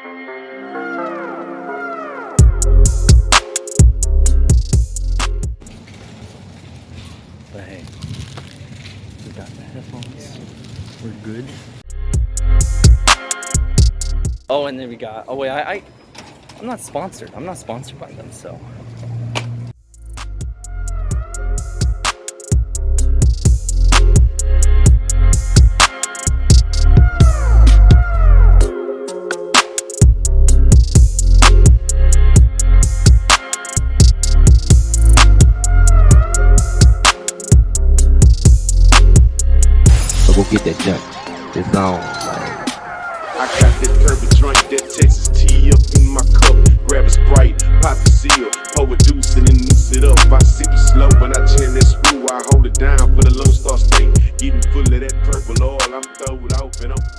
But hey, we got the headphones. We're good. Oh, and then we got. Oh wait, I, I I'm not sponsored. I'm not sponsored by them, so. Go get that junk. It's on. I got that purple drink, that Texas tea up in my cup. Grab a Sprite, pop the seal, pour a deuce and then noose it up. I sip it slow, when I chin that screw, I hold it down for the Lone Star State. Getting full of that purple oil, I'm throwed off and I'm